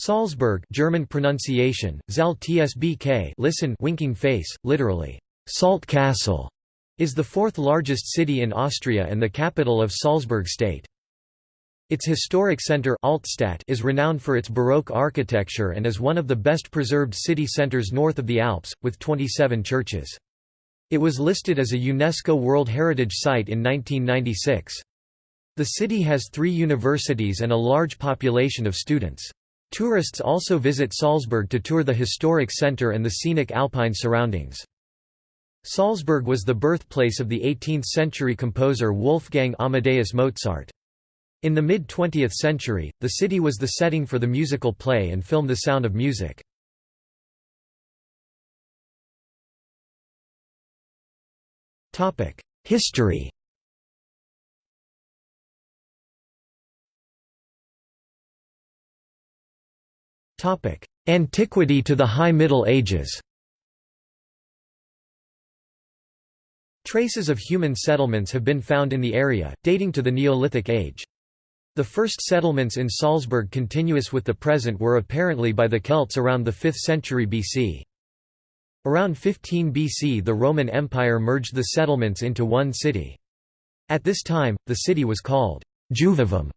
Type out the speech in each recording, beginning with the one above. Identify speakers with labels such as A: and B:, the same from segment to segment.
A: Salzburg German pronunciation, Zal tsbk listen winking face, literally, Salt Castle, is the fourth largest city in Austria and the capital of Salzburg state. Its historic centre Altstadt is renowned for its Baroque architecture and is one of the best preserved city centres north of the Alps, with 27 churches. It was listed as a UNESCO World Heritage Site in 1996. The city has three universities and a large population of students. Tourists also visit Salzburg to tour the historic centre and the scenic alpine surroundings. Salzburg was the birthplace of the 18th-century composer Wolfgang Amadeus Mozart. In the mid-20th century, the city was the setting for the musical play and film The Sound of Music. History Antiquity to the High Middle Ages Traces of human settlements have been found in the area, dating to the Neolithic age. The first settlements in Salzburg continuous with the present were apparently by the Celts around the 5th century BC. Around 15 BC the Roman Empire merged the settlements into one city. At this time, the city was called Juvavum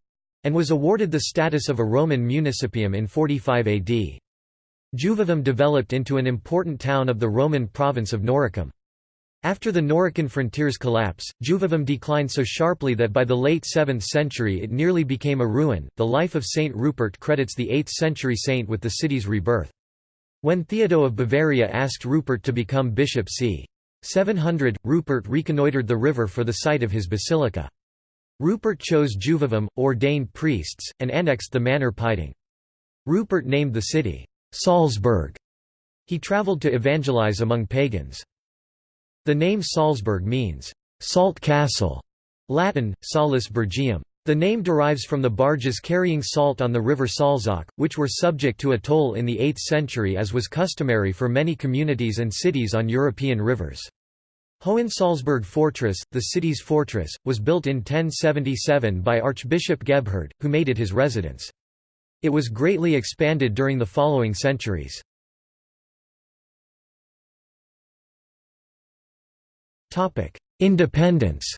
A: and was awarded the status of a Roman municipium in 45 AD. Juvavum developed into an important town of the Roman province of Noricum. After the Norican frontier's collapse, Juvavum declined so sharply that by the late 7th century it nearly became a ruin. The life of Saint Rupert credits the 8th century saint with the city's rebirth. When Theodo of Bavaria asked Rupert to become bishop c. 700, Rupert reconnoitred the river for the site of his basilica. Rupert chose Juvavum, ordained priests, and annexed the manor Piding. Rupert named the city, Salzburg. He travelled to evangelize among pagans. The name Salzburg means, salt castle, Latin, Salis Burgium. The name derives from the barges carrying salt on the river Salzach, which were subject to a toll in the 8th century as was customary for many communities and cities on European rivers. Hohensalzburg Fortress, the city's fortress, was built in 1077 by Archbishop Gebhard, who made it his residence. It was greatly expanded during the following centuries. Independence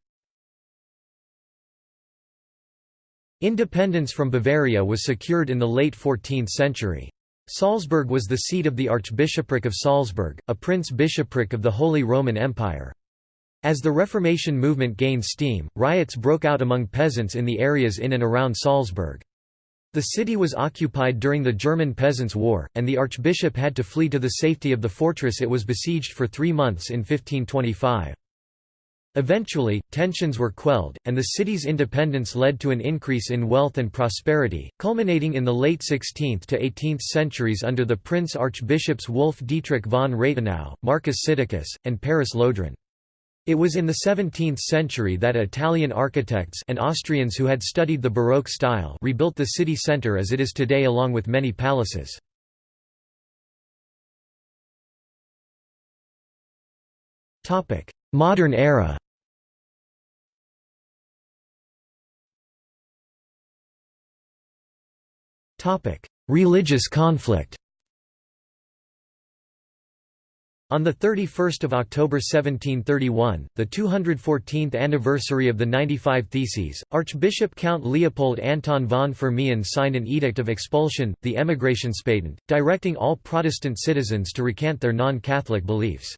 A: Independence from Bavaria was secured in the late 14th century. Salzburg was the seat of the Archbishopric of Salzburg, a prince-bishopric of the Holy Roman Empire. As the Reformation movement gained steam, riots broke out among peasants in the areas in and around Salzburg. The city was occupied during the German Peasants' War, and the archbishop had to flee to the safety of the fortress it was besieged for three months in 1525. Eventually, tensions were quelled, and the city's independence led to an increase in wealth and prosperity, culminating in the late 16th to 18th centuries under the Prince Archbishops Wolf Dietrich von Raitenau, Markus Sittikus, and Paris Lodron. It was in the 17th century that Italian architects and Austrians who had studied the Baroque style rebuilt the city centre as it is today along with many palaces. Modern era Religious conflict On 31 October 1731, the 214th anniversary of the 95 Theses, Archbishop Count Leopold Anton von Firmian signed an edict of expulsion, the Emigrationspatent, directing all Protestant citizens to recant their non-Catholic beliefs.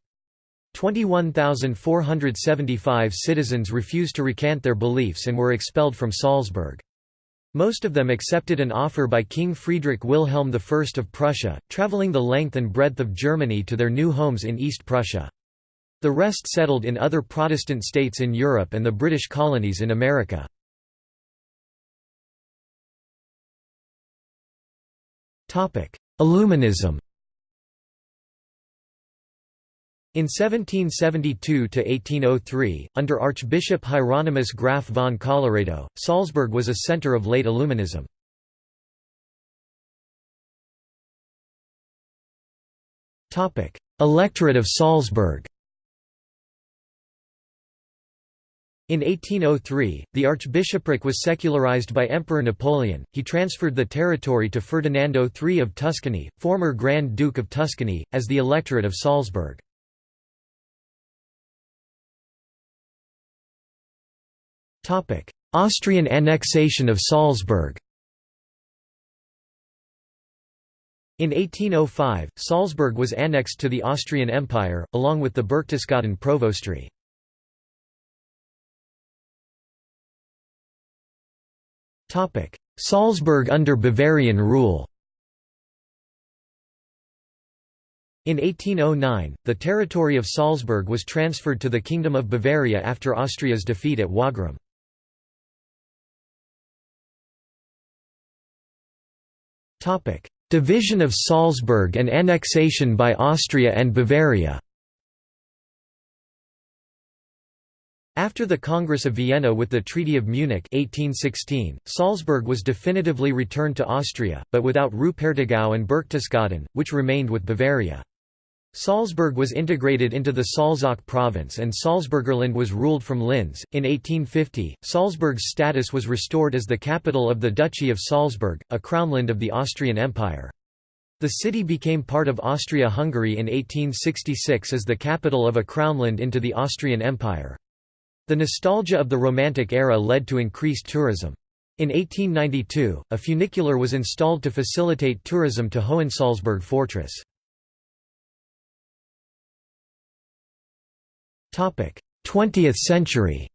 A: 21,475 citizens refused to recant their beliefs and were expelled from Salzburg. Most of them accepted an offer by King Friedrich Wilhelm I of Prussia, travelling the length and breadth of Germany to their new homes in East Prussia. The rest settled in other Protestant states in Europe and the British colonies in America. Illuminism In 1772–1803, under Archbishop Hieronymus Graf von Colloredo, Salzburg was a centre of late Illuminism. Electorate of Salzburg In 1803, the archbishopric was secularized by Emperor Napoleon, he transferred the territory to Ferdinando III of Tuscany, former Grand Duke of Tuscany, as the Electorate of Salzburg. Austrian annexation of Salzburg In 1805, Salzburg was annexed to the Austrian Empire, along with the Berchtesgaden provostry. Salzburg under Bavarian rule In 1809, the territory of Salzburg was transferred to the Kingdom of Bavaria after Austria's defeat at Wagram. Division of Salzburg and annexation by Austria and Bavaria After the Congress of Vienna with the Treaty of Munich 1816, Salzburg was definitively returned to Austria, but without Rupertigau and Berchtesgaden, which remained with Bavaria. Salzburg was integrated into the Salzach province and Salzburgerland was ruled from Linz. In 1850, Salzburg's status was restored as the capital of the Duchy of Salzburg, a crownland of the Austrian Empire. The city became part of Austria-Hungary in 1866 as the capital of a crownland into the Austrian Empire. The nostalgia of the Romantic era led to increased tourism. In 1892, a funicular was installed to facilitate tourism to Hohensalzburg fortress. 20th century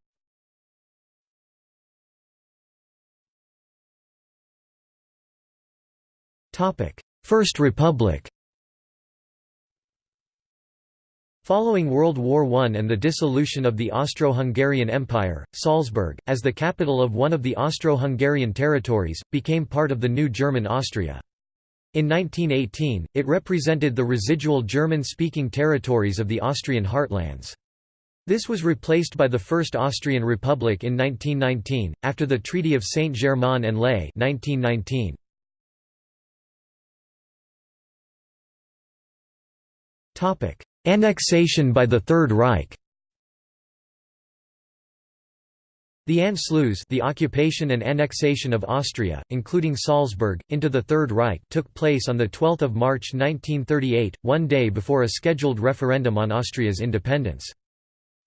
A: First Republic Following World War I and the dissolution of the Austro-Hungarian Empire, Salzburg, as the capital of one of the Austro-Hungarian territories, became part of the new German Austria. In 1918, it represented the residual German-speaking territories of the Austrian heartlands. This was replaced by the First Austrian Republic in 1919, after the Treaty of Saint-Germain-en-Laye 1919. Annexation by the Third Reich The Anschluss the occupation and annexation of Austria, including Salzburg, into the Third Reich took place on 12 March 1938, one day before a scheduled referendum on Austria's independence.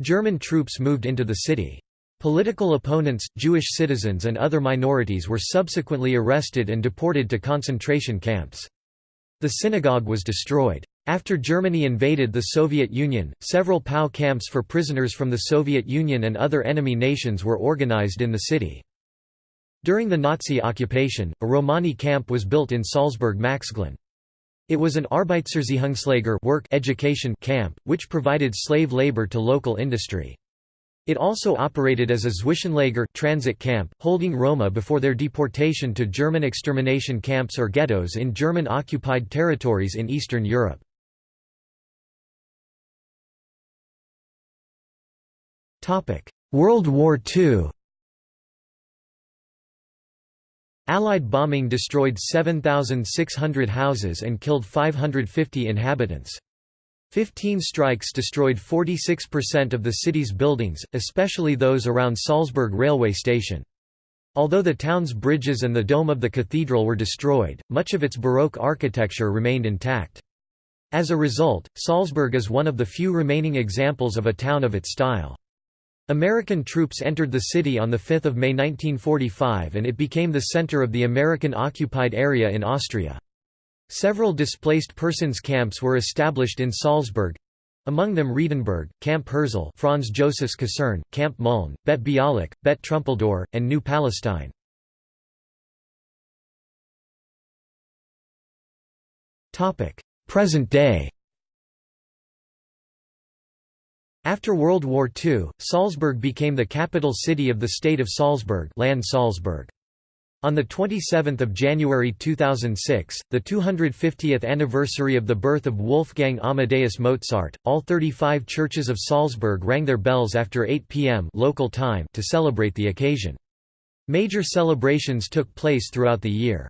A: German troops moved into the city. Political opponents, Jewish citizens and other minorities were subsequently arrested and deported to concentration camps. The synagogue was destroyed. After Germany invaded the Soviet Union, several POW camps for prisoners from the Soviet Union and other enemy nations were organized in the city. During the Nazi occupation, a Romani camp was built in Salzburg-Maxglan. It was an Arbeitserziehungslager work education camp, which provided slave labor to local industry. It also operated as a Zwischenlager transit camp, holding Roma before their deportation to German extermination camps or ghettos in German-occupied territories in Eastern Europe. World War II Allied bombing destroyed 7,600 houses and killed 550 inhabitants. Fifteen strikes destroyed 46% of the city's buildings, especially those around Salzburg railway station. Although the town's bridges and the dome of the cathedral were destroyed, much of its Baroque architecture remained intact. As a result, Salzburg is one of the few remaining examples of a town of its style. American troops entered the city on 5 May 1945 and it became the center of the American-occupied area in Austria. Several displaced persons camps were established in Salzburg, among them Riedenburg, Camp Herzl Franz Joseph's Kaserne, Camp Mulm, Bet Bialik, Bet Trumpeldor, and New Palestine. Present day After World War II, Salzburg became the capital city of the state of Salzburg Land Salzburg. On 27 January 2006, the 250th anniversary of the birth of Wolfgang Amadeus Mozart, all 35 churches of Salzburg rang their bells after 8 p.m. local time to celebrate the occasion. Major celebrations took place throughout the year.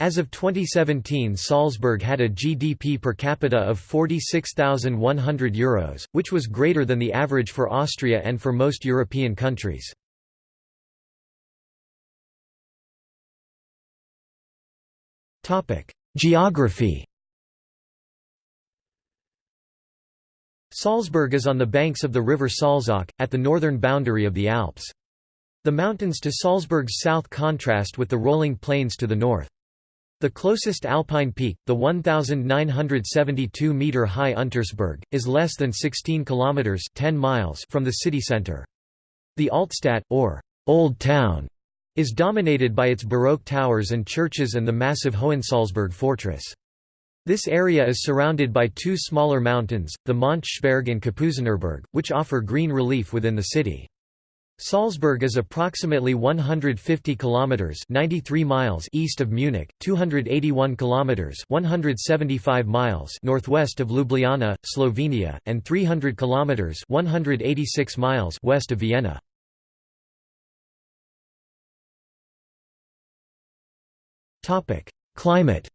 A: As of 2017 Salzburg had a GDP per capita of €46,100, Euros, which was greater than the average for Austria and for most European countries. Geography Salzburg is on the banks of the river Salzach, at the northern boundary of the Alps. The mountains to Salzburg's south contrast with the rolling plains to the north. The closest alpine peak, the 1,972-metre-high Untersberg, is less than 16 kilometres 10 miles from the city centre. The Altstadt, or Old Town, is dominated by its Baroque towers and churches and the massive Hohensalzburg fortress. This area is surrounded by two smaller mountains, the Mönchsberg and Kapuzinerberg, which offer green relief within the city. Salzburg is approximately 150 kilometers (93 miles) east of Munich, 281 kilometers (175 miles) northwest of Ljubljana, Slovenia, and 300 kilometers (186 miles) west of Vienna. Topic: Climate.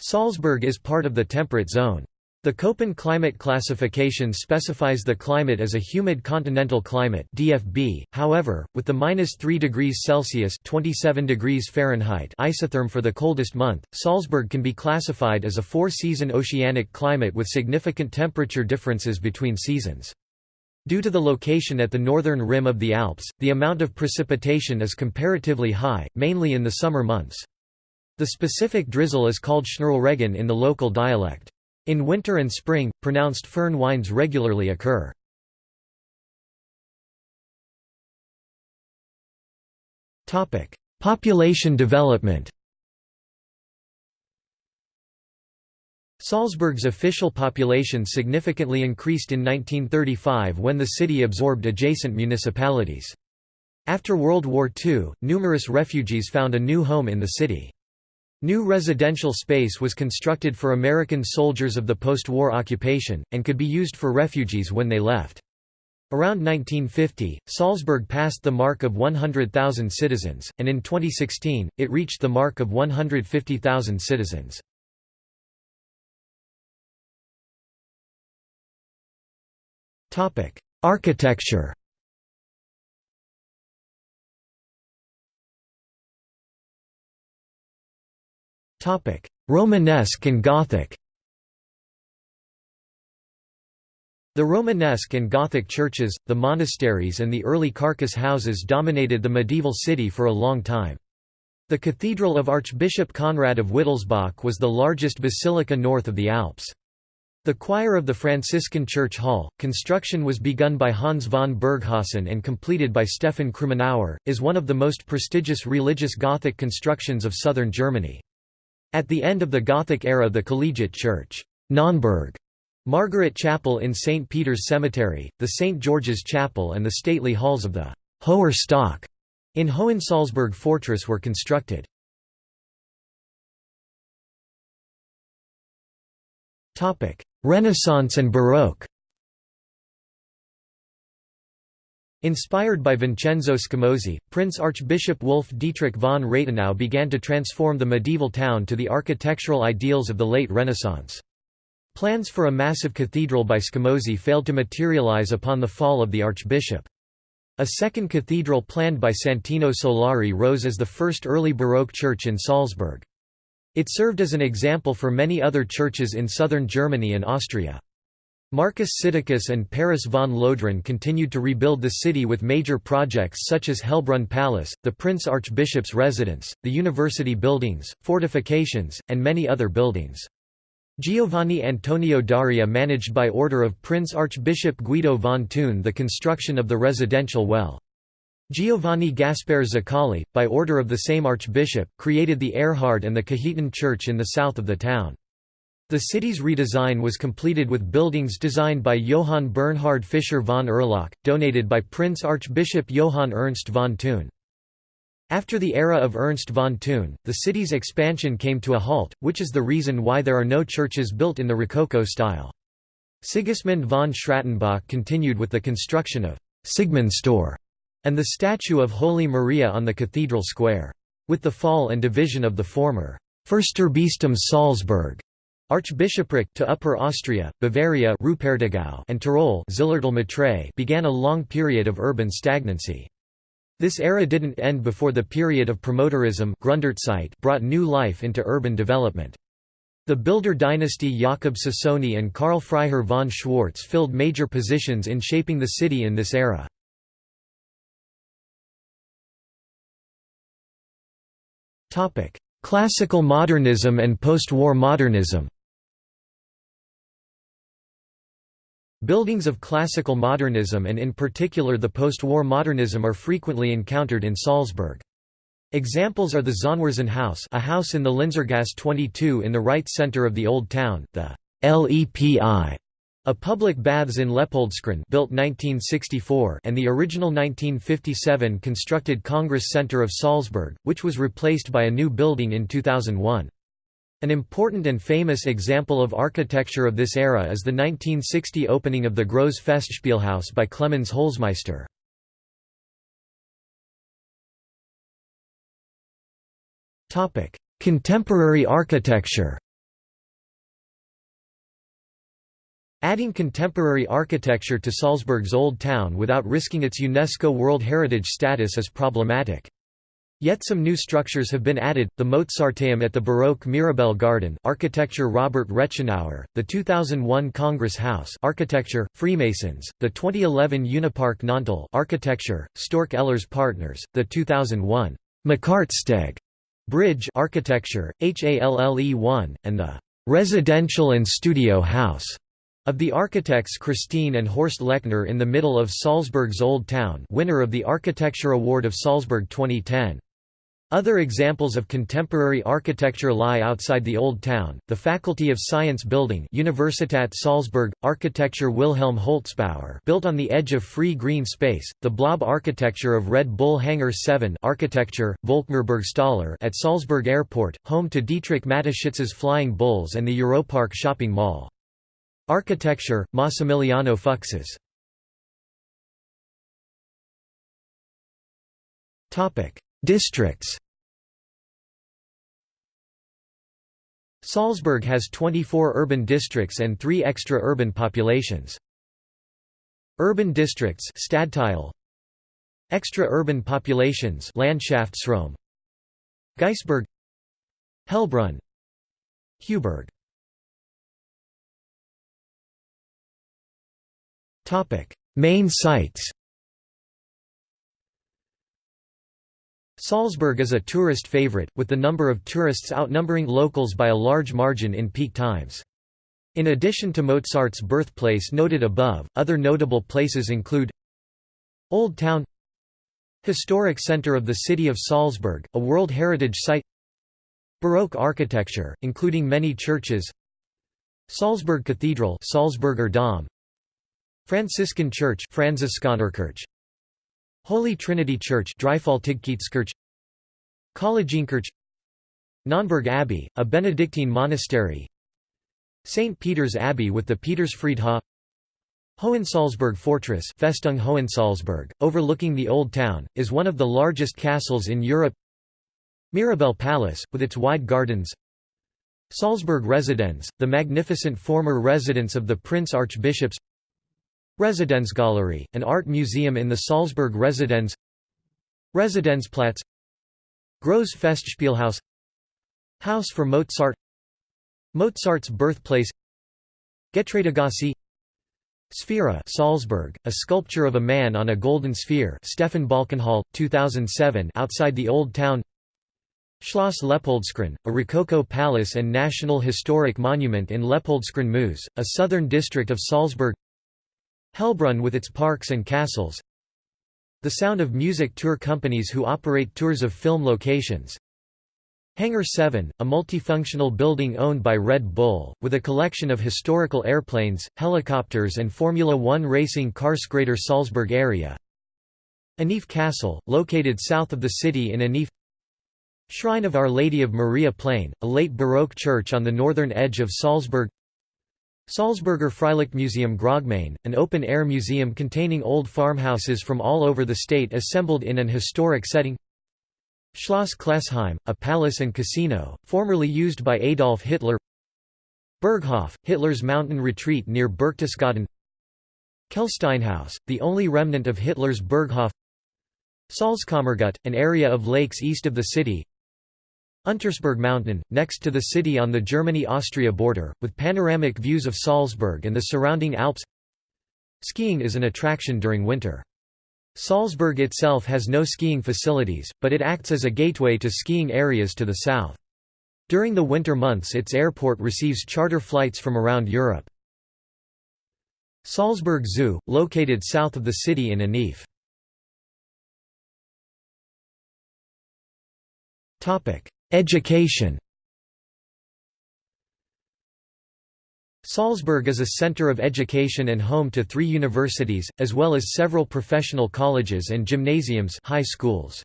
A: Salzburg is part of the temperate zone. The Köppen climate classification specifies the climate as a humid continental climate (DFB). However, with the -3 degrees Celsius (27 degrees Fahrenheit) isotherm for the coldest month, Salzburg can be classified as a four-season oceanic climate with significant temperature differences between seasons. Due to the location at the northern rim of the Alps, the amount of precipitation is comparatively high, mainly in the summer months. The specific drizzle is called Schnurlregen in the local dialect. In winter and spring, pronounced foehn winds regularly occur. Population development Salzburg's official population significantly increased in 1935 when the city absorbed adjacent municipalities. After World War II, numerous refugees found a new home in the city. New residential space was constructed for American soldiers of the post-war occupation, and could be used for refugees when they left. Around 1950, Salzburg passed the mark of 100,000 citizens, and in 2016, it reached the mark of 150,000 citizens. Architecture Romanesque and Gothic The Romanesque and Gothic churches, the monasteries and the early carcass houses dominated the medieval city for a long time. The Cathedral of Archbishop Conrad of Wittelsbach was the largest basilica north of the Alps. The choir of the Franciscan Church Hall, construction was begun by Hans von Burghausen and completed by Stefan Krumenauer, is one of the most prestigious religious Gothic constructions of southern Germany. At the end of the Gothic era the Collegiate Church Nonnberg, Margaret Chapel in St. Peter's Cemetery, the St. George's Chapel and the stately halls of the Hoher Stock in Hohensalzburg Fortress were constructed. Renaissance and Baroque Inspired by Vincenzo Scamozzi, Prince Archbishop Wolf Dietrich von Raitenau began to transform the medieval town to the architectural ideals of the late Renaissance. Plans for a massive cathedral by Scamozzi failed to materialize upon the fall of the archbishop. A second cathedral planned by Santino Solari rose as the first early Baroque church in Salzburg. It served as an example for many other churches in southern Germany and Austria. Markus Sittikus and Paris von Lodron continued to rebuild the city with major projects such as Hellbrunn Palace, the Prince Archbishop's residence, the university buildings, fortifications, and many other buildings. Giovanni Antonio Dario managed by order of Prince Archbishop Guido von Thun the construction of the residential well. Giovanni Gaspare Zuccalli, by order of the same archbishop, created the Erhard and the Cajetan church in the south of the town. The city's redesign was completed with buildings designed by Johann Bernhard Fischer von Erlach, donated by Prince Archbishop Johann Ernst von Thun. After the era of Ernst von Thun, the city's expansion came to a halt, which is the reason why there are no churches built in the Rococo style. Sigismund von Schrattenbach continued with the construction of Sigmundstor and the statue of Holy Maria on the cathedral square. With the fall and division of the former Fürsterbistum Salzburg Archbishopric to Upper Austria, Bavaria and Tyrol began a long period of urban stagnancy. This era didn't end before the period of promoterism brought new life into urban development. The builder dynasty Jakob Sassoni and Karl Freiherr von Schwartz filled major positions in shaping the city in this era. Classical modernism and post-war modernism Buildings of classical modernism and in particular the post-war modernism are frequently encountered in Salzburg. Examples are the Zonwiersinn House a house in the Linzergasse 22 in the right centre of the Old Town, the LEPI a public baths in Leopoldskron built 1964 and the original 1957 constructed Congress Center of Salzburg, which was replaced by a new building in 2001. An important and famous example of architecture of this era is the 1960 opening of the Gross Festspielhaus by Clemens Holzmeister. Contemporary architecture Adding contemporary architecture to Salzburg's Old Town without risking its UNESCO World Heritage status is problematic. Yet some new structures have been added, the Mozarteum at the Baroque Mirabell Garden architecture Robert Rechenauer, the 2001 Congress House architecture, Freemasons, the 2011 Unipark Nonntal architecture, Storch Ehlers Partners, the 2001 Makartsteg Bridge architecture, HALLE1, and the Residential and Studio House of the architects Christine and Horst Lechner in the middle of Salzburg's Old Town winner of the Architecture Award of Salzburg 2010. Other examples of contemporary architecture lie outside the Old Town, the Faculty of Science Building Universitat Salzburg, Architecture Wilhelm Holzbauer built on the edge of free green space, the blob architecture of Red Bull Hangar 7 architecture, Volkmar Burgstaller at Salzburg Airport, home to Dietrich Mateschitz's Flying Bulls and the Europark shopping mall. Architecture, Massimiliano Fuksas Districts. Salzburg has 24 urban districts and 3 extra-urban populations. Urban districts Stadtteil. Extra-urban populations Landschaftsraum. Geisberg. Hellbrunn Heuberg Main sites Salzburg is a tourist favorite, with the number of tourists outnumbering locals by a large margin in peak times. In addition to Mozart's birthplace noted above, other notable places include Old Town Historic center of the city of Salzburg, a World Heritage Site Baroque architecture, including many churches Salzburg Cathedral Salzburger Dom Franciscan Church Holy Trinity Church Collegienchurch Nonnberg Abbey, a Benedictine monastery St. Peter's Abbey with the Petersfriedhof Hohensalzburg Fortress Festung Hohensalzburg, overlooking the Old Town, is one of the largest castles in Europe Mirabell Palace, with its wide gardens Salzburg Residenz, the magnificent former residence of the Prince Archbishops Residenzgalerie, an art museum in the Salzburg Residenz. Residenzplatz. Gross Festspielhaus. House for Mozart. Mozart's birthplace. Getreidegasse Sphera Salzburg, a sculpture of a man on a golden sphere Stefan Balkenhol, 2007 outside the Old Town. Schloss Leopoldskron, a Rococo palace and National Historic Monument in Leopoldskron Meuse, a southern district of Salzburg Hellbrunn with its parks and castles. The Sound of Music tour companies who operate tours of film locations. Hangar 7, a multifunctional building owned by Red Bull, with a collection of historical airplanes, helicopters and Formula One racing cars Greater Salzburg area. Anif Castle, located south of the city in Anif. Shrine of Our Lady of Maria Plain, a late Baroque church on the northern edge of Salzburg Salzburger Freilichtmuseum Großgmain, an open-air museum containing old farmhouses from all over the state assembled in an historic setting. Schloss Klessheim, a palace and casino, formerly used by Adolf Hitler. Berghof, Hitler's mountain retreat near Berchtesgaden. Kehlsteinhaus, the only remnant of Hitler's Berghof. Salzkammergut, an area of lakes east of the city Untersberg Mountain, next to the city on the Germany-Austria border, with panoramic views of Salzburg and the surrounding Alps Skiing is an attraction during winter. Salzburg itself has no skiing facilities, but it acts as a gateway to skiing areas to the south. During the winter months its airport receives charter flights from around Europe. Salzburg Zoo, located south of the city in Anif. Education. Salzburg is a center of education and home to three universities, as well as several professional colleges and gymnasiums high schools.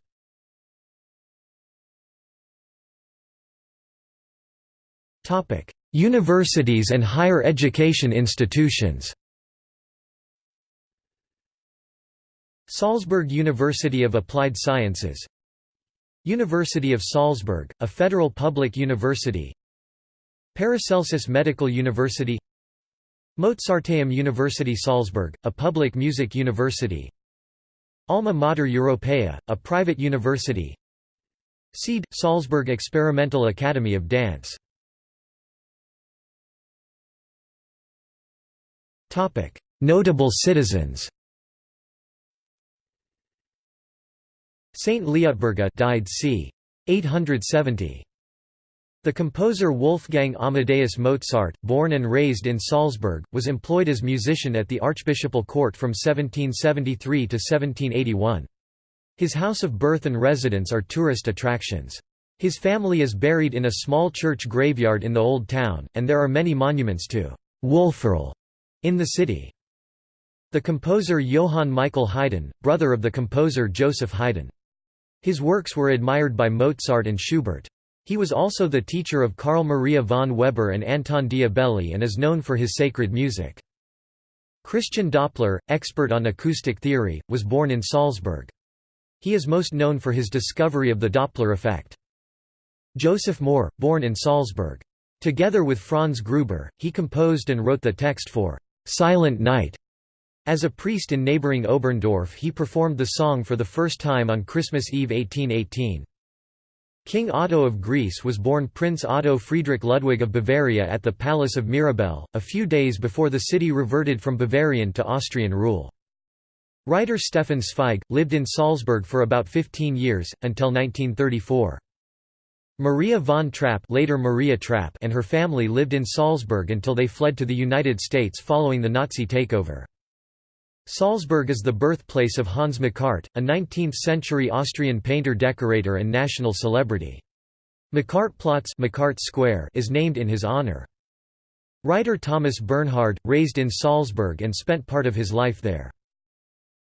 A: Universities and higher education institutions. Salzburg University of Applied Sciences University of Salzburg, a federal public university. Paracelsus Medical University. Mozarteum University Salzburg, a public music university. Alma Mater Europaea, a private university. SEAD – Salzburg Experimental Academy of Dance. Notable citizens Saint Liutberga died c. 870. The composer Wolfgang Amadeus Mozart, born and raised in Salzburg, was employed as musician at the archbishopal court from 1773 to 1781. His house of birth and residence are tourist attractions. His family is buried in a small church graveyard in the Old Town, and there are many monuments to Wolferl in the city. The composer Johann Michael Haydn, brother of the composer Joseph Haydn. His works were admired by Mozart and Schubert. He was also the teacher of Carl Maria von Weber and Anton Diabelli and is known for his sacred music. Christian Doppler, expert on acoustic theory, was born in Salzburg. He is most known for his discovery of the Doppler effect. Joseph Mohr, born in Salzburg. Together with Franz Gruber, he composed and wrote the text for "'Silent Night' As a priest in neighbouring Oberndorf he performed the song for the first time on Christmas Eve 1818. King Otto of Greece was born Prince Otto Friedrich Ludwig of Bavaria at the Palace of Mirabell, a few days before the city reverted from Bavarian to Austrian rule. Writer Stefan Zweig, lived in Salzburg for about 15 years, until 1934. Maria von Trapp, later Maria Trapp and her family lived in Salzburg until they fled to the United States following the Nazi takeover. Salzburg is the birthplace of Hans Makart, a 19th-century Austrian painter-decorator and national celebrity. Makartplatz Square is named in his honor. Writer Thomas Bernhard, raised in Salzburg and spent part of his life there.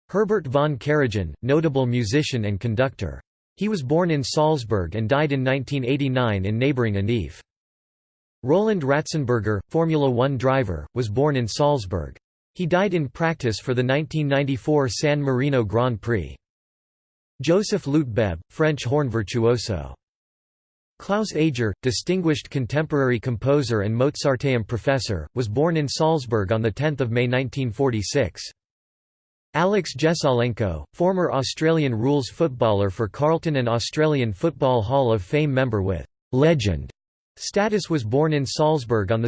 A: Herbert von Karajan, notable musician and conductor. He was born in Salzburg and died in 1989 in neighboring Anif. Roland Ratzenberger, Formula One driver, was born in Salzburg. He died in practice for the 1994 San Marino Grand Prix. Joseph Leutgeb, French horn virtuoso. Klaus Ager, distinguished contemporary composer and Mozarteum professor, was born in Salzburg on 10 May 1946. Alex Jesaulenko, former Australian rules footballer for Carlton and Australian Football Hall of Fame member with «legend» status was born in Salzburg on 2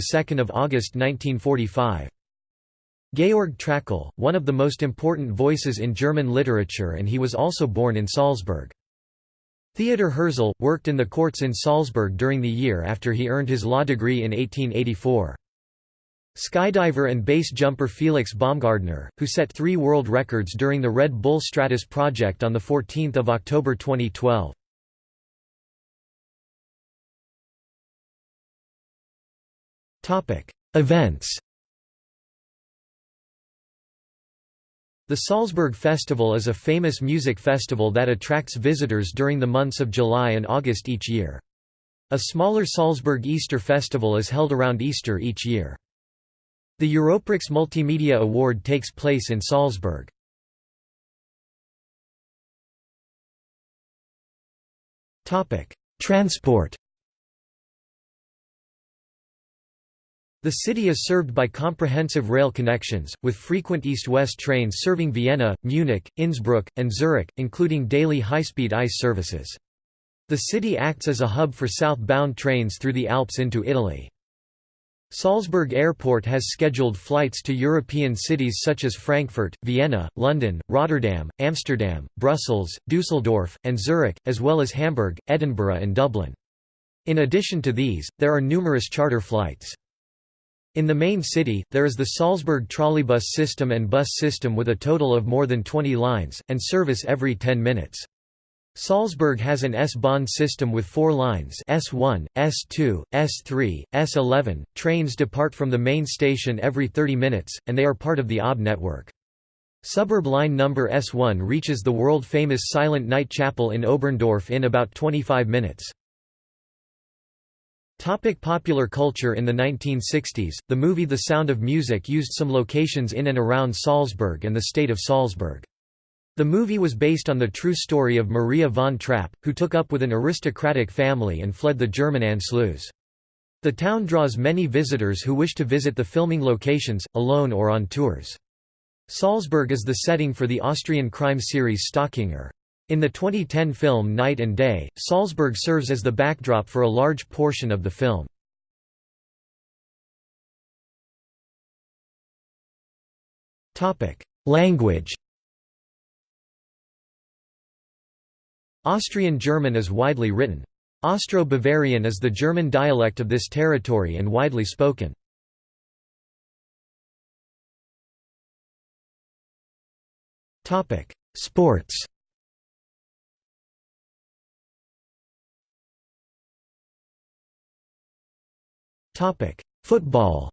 A: August 1945. Georg Trakl, one of the most important voices in German literature and he was also born in Salzburg. Theodor Herzl, worked in the courts in Salzburg during the year after he earned his law degree in 1884. Skydiver and base jumper Felix Baumgartner, who set three world records during the Red Bull Stratos project on 14 October 2012. Events The Salzburg Festival is a famous music festival that attracts visitors during the months of July and August each year. A smaller Salzburg Easter Festival is held around Easter each year. The Europrix Multimedia Award takes place in Salzburg. Transport The city is served by comprehensive rail connections, with frequent east-west trains serving Vienna, Munich, Innsbruck, and Zurich, including daily high-speed ICE services. The city acts as a hub for southbound trains through the Alps into Italy. Salzburg Airport has scheduled flights to European cities such as Frankfurt, Vienna, London, Rotterdam, Amsterdam, Brussels, Dusseldorf, and Zurich, as well as Hamburg, Edinburgh and Dublin. In addition to these, there are numerous charter flights. In the main city, there is the Salzburg trolleybus system and bus system with a total of more than 20 lines, and service every 10 minutes. Salzburg has an S-Bahn system with four lines S1, S2, S3, S11. Trains depart from the main station every 30 minutes, and they are part of the OB network. Suburb line number S1 reaches the world-famous Silent Night Chapel in Oberndorf in about 25 minutes. Topic popular culture In the 1960s, the movie The Sound of Music used some locations in and around Salzburg and the state of Salzburg. The movie was based on the true story of Maria von Trapp, who took up with an aristocratic family and fled the German Anschluss. The town draws many visitors who wish to visit the filming locations, alone or on tours. Salzburg is the setting for the Austrian crime series Stockinger. In the 2010 film Night and Day, Salzburg serves as the backdrop for a large portion of the film. Language Austrian German is widely written. Austro-Bavarian is the German dialect of this territory and widely spoken. Sports Football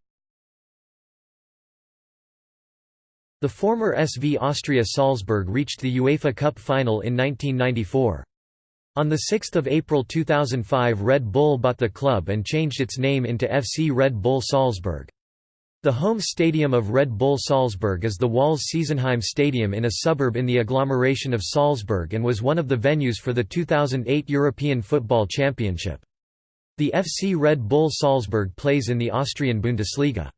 A: The former SV Austria Salzburg reached the UEFA Cup final in 1994. On 6 April 2005 Red Bull bought the club and changed its name into FC Red Bull Salzburg. The home stadium of Red Bull Salzburg is the Wals-Siezenheim Stadium in a suburb in the agglomeration of Salzburg and was one of the venues for the 2008 European Football Championship. The FC Red Bull Salzburg plays in the Austrian Bundesliga.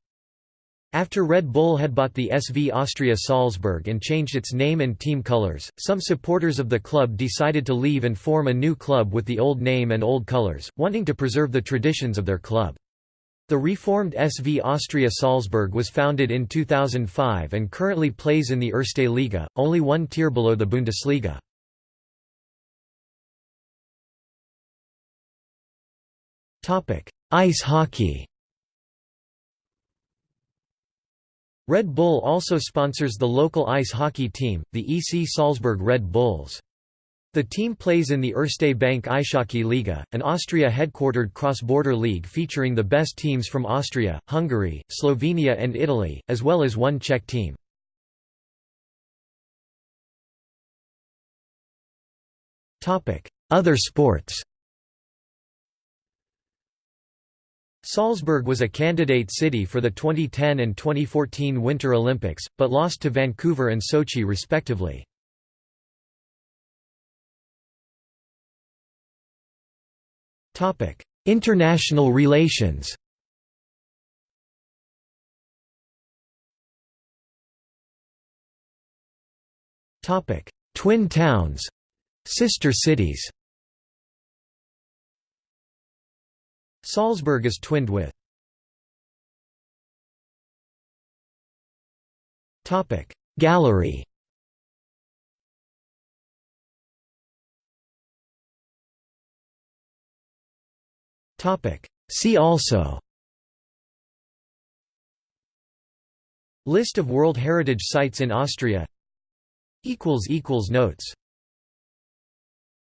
A: After Red Bull had bought the SV Austria Salzburg and changed its name and team colors, some supporters of the club decided to leave and form a new club with the old name and old colors, wanting to preserve the traditions of their club. The reformed SV Austria Salzburg was founded in 2005 and currently plays in the Erste Liga, only one tier below the Bundesliga. Ice hockey Red Bull also sponsors the local ice hockey team, the EC Salzburg Red Bulls. The team plays in the Erste Bank Eishockey Liga, an Austria-headquartered cross-border league featuring the best teams from Austria, Hungary, Slovenia and Italy, as well as one Czech team. Other sports Salzburg was a candidate city for the 2010 and 2014 Winter Olympics, but lost to Vancouver and Sochi respectively. International relations Twin towns Sister cities Salzburg is twinned with. Gallery. See also. List of World Heritage Sites in Austria. Notes